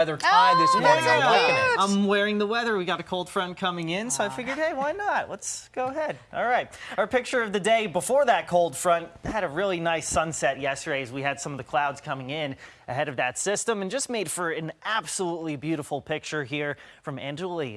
weather tie this oh, morning. I'm it. I'm wearing the weather. We got a cold front coming in, so I ah. figured, hey, why not? Let's go ahead. All right. Our picture of the day before that cold front had a really nice sunset yesterday as we had some of the clouds coming in ahead of that system and just made for an absolutely beautiful picture here from Angela Lee.